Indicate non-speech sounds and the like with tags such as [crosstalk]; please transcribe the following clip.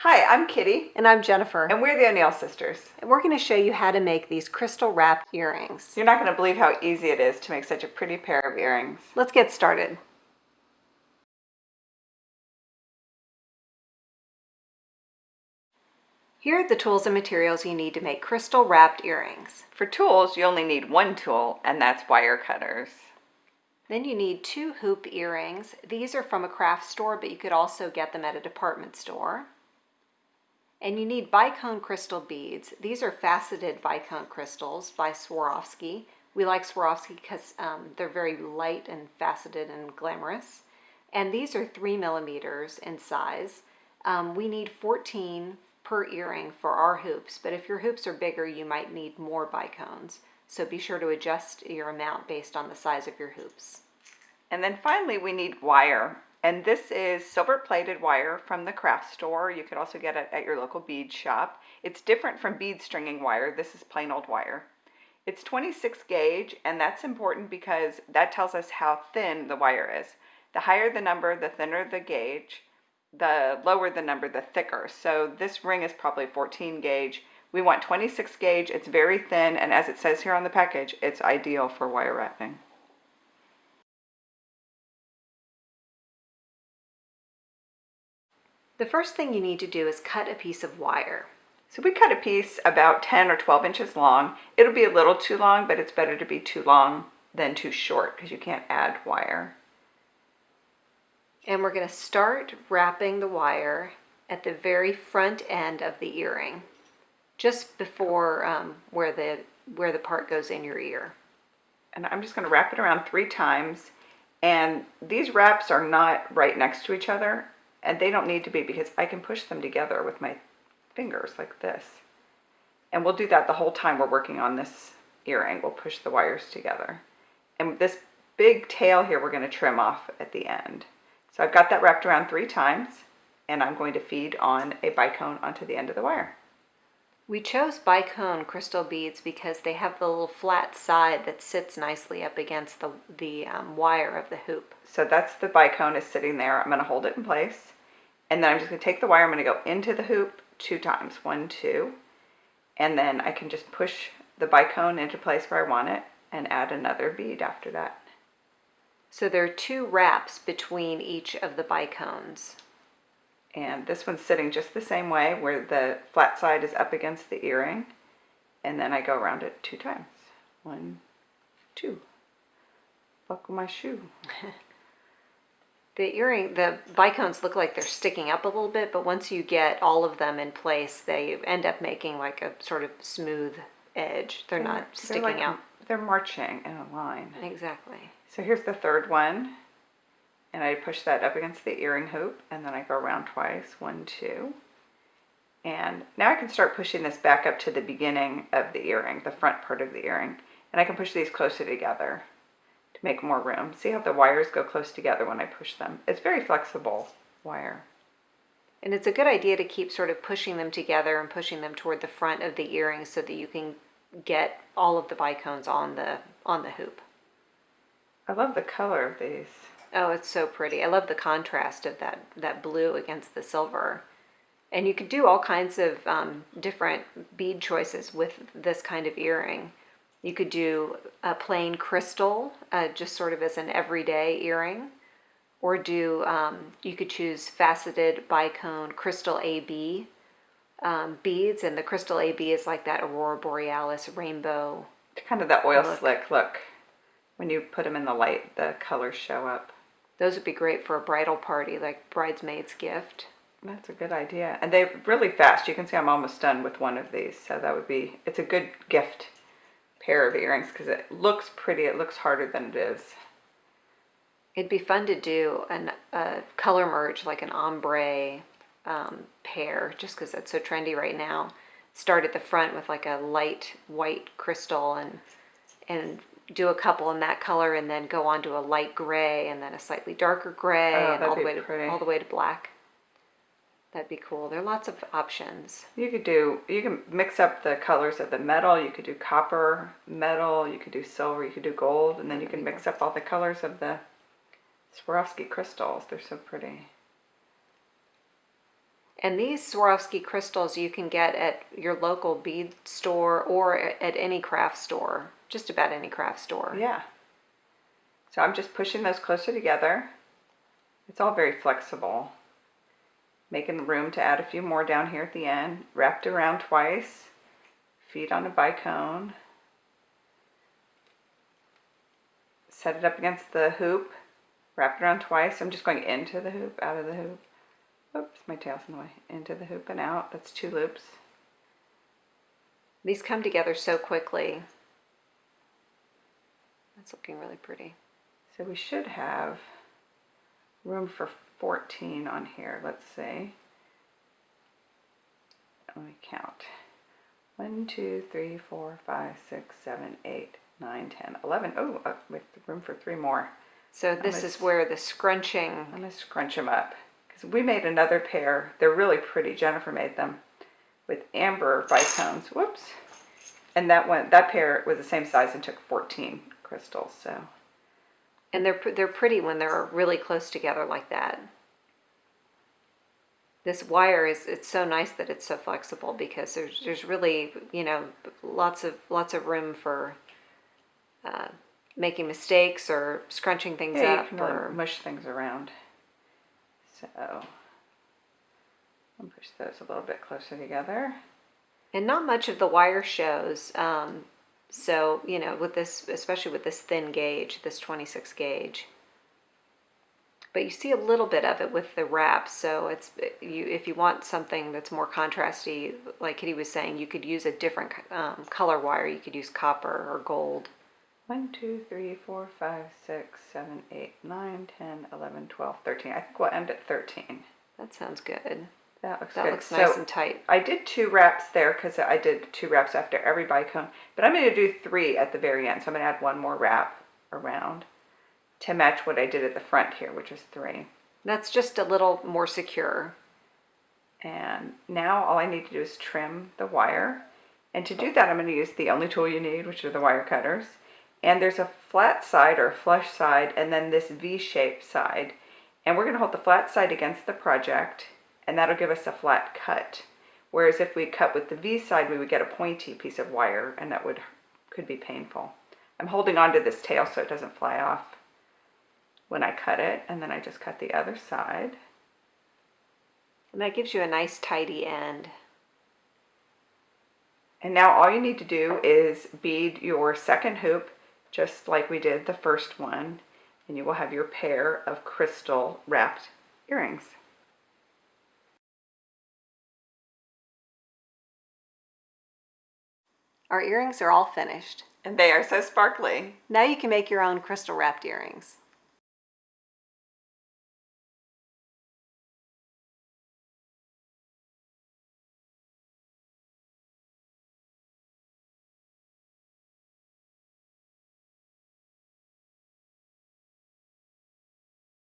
Hi, I'm Kitty, And I'm Jennifer. and we're the O'Neill sisters. And we're going to show you how to make these crystal wrapped earrings. You're not going to believe how easy it is to make such a pretty pair of earrings. Let's get started. Here are the tools and materials you need to make crystal wrapped earrings. For tools, you only need one tool, and that's wire cutters. Then you need two hoop earrings. These are from a craft store, but you could also get them at a department store. And you need bicone crystal beads. These are faceted bicone crystals by Swarovski. We like Swarovski because um, they're very light and faceted and glamorous. And these are three millimeters in size. Um, we need 14 per earring for our hoops, but if your hoops are bigger, you might need more bicones. So be sure to adjust your amount based on the size of your hoops. And then finally, we need wire. And this is silver plated wire from the craft store. You could also get it at your local bead shop. It's different from bead stringing wire. This is plain old wire. It's 26 gauge, and that's important because that tells us how thin the wire is. The higher the number, the thinner the gauge. The lower the number, the thicker. So this ring is probably 14 gauge. We want 26 gauge. It's very thin, and as it says here on the package, it's ideal for wire wrapping. The first thing you need to do is cut a piece of wire. So we cut a piece about 10 or 12 inches long. It'll be a little too long, but it's better to be too long than too short because you can't add wire. And we're going to start wrapping the wire at the very front end of the earring, just before um, where the where the part goes in your ear. And I'm just going to wrap it around three times. And these wraps are not right next to each other, and they don't need to be because I can push them together with my fingers like this. And we'll do that the whole time we're working on this earring. We'll push the wires together. And this big tail here we're going to trim off at the end. So I've got that wrapped around three times and I'm going to feed on a bicone onto the end of the wire. We chose bicone crystal beads because they have the little flat side that sits nicely up against the, the um, wire of the hoop. So that's the bicone is sitting there. I'm going to hold it in place. And then I'm just going to take the wire, I'm going to go into the hoop two times, one, two. And then I can just push the bicone into place where I want it and add another bead after that. So there are two wraps between each of the bicones. And this one's sitting just the same way where the flat side is up against the earring. And then I go around it two times. One, two. Buckle my shoe. [laughs] the earring, the bicones look like they're sticking up a little bit, but once you get all of them in place, they end up making like a sort of smooth edge. They're, they're not sticking they're like, out. They're marching in a line. Exactly. So here's the third one. And I push that up against the earring hoop and then I go around twice, one, two. And now I can start pushing this back up to the beginning of the earring, the front part of the earring. And I can push these closer together to make more room. See how the wires go close together when I push them? It's very flexible wire. And it's a good idea to keep sort of pushing them together and pushing them toward the front of the earring so that you can get all of the bicones on the on the hoop. I love the color of these. Oh, it's so pretty. I love the contrast of that, that blue against the silver. And you could do all kinds of um, different bead choices with this kind of earring. You could do a plain crystal, uh, just sort of as an everyday earring. Or do, um, you could choose faceted bicone crystal AB um, beads. And the crystal AB is like that Aurora Borealis rainbow. Kind of that oil look. slick look. When you put them in the light, the colors show up. Those would be great for a bridal party, like bridesmaid's gift. That's a good idea. And they're really fast. You can see I'm almost done with one of these. So that would be, it's a good gift pair of earrings because it looks pretty. It looks harder than it is. It'd be fun to do an, a color merge, like an ombre um, pair, just because that's so trendy right now. Start at the front with like a light white crystal and and do a couple in that color and then go on to a light gray and then a slightly darker gray oh, and all the way pretty. to all the way to black. That'd be cool. There are lots of options. You could do you can mix up the colors of the metal. You could do copper, metal, you could do silver, you could do gold, and then you can mix up all the colors of the Swarovski crystals. They're so pretty. And these Swarovski crystals you can get at your local bead store or at any craft store, just about any craft store. Yeah. So I'm just pushing those closer together. It's all very flexible. Making room to add a few more down here at the end. Wrapped around twice. Feet on a bicone. Set it up against the hoop. Wrap it around twice. I'm just going into the hoop, out of the hoop. Oops, my tail's in the way. Into the hoop and out. That's two loops. These come together so quickly. That's looking really pretty. So we should have room for 14 on here, let's see. Let me count. 1, 2, 3, 4, 5, 6, 7, 8, 9, 10, 11. Oh, uh, with room for three more. So this let's- is where the scrunching, I'm going to scrunch them up. Because we made another pair. They're really pretty. Jennifer made them with amber bicones. Whoops. And that one, that pair was the same size and took 14 crystals. So and they're they're pretty when they're really close together like that. This wire is it's so nice that it's so flexible because there's there's really you know lots of lots of room for uh, making mistakes or scrunching things yeah, up or mush things around. So I'll push those a little bit closer together. and not much of the wire shows. Um, so you know with this especially with this thin gauge, this 26 gauge. But you see a little bit of it with the wrap, so it's you. If you want something that's more contrasty, like Kitty was saying, you could use a different um, color wire. You could use copper or gold. 1, 2, 3, 4, 5, 6, 7, 8, 9, 10, 11, 12, 13. I think we'll end at 13. That sounds good. That looks That good. looks nice so and tight. I did two wraps there because I did two wraps after every bicone. But I'm going to do three at the very end. So I'm going to add one more wrap around to match what I did at the front here, which is three. That's just a little more secure. And now all I need to do is trim the wire. And to do that, I'm going to use the only tool you need, which are the wire cutters. And there's a flat side or flush side and then this V-shaped side. And we're going to hold the flat side against the project and that'll give us a flat cut. Whereas if we cut with the V side, we would get a pointy piece of wire and that would could be painful. I'm holding on to this tail so it doesn't fly off when I cut it. And then I just cut the other side. And that gives you a nice tidy end. And now all you need to do is bead your second hoop just like we did the first one. And you will have your pair of crystal wrapped earrings. Our earrings are all finished. And they are so sparkly. Now you can make your own crystal wrapped earrings.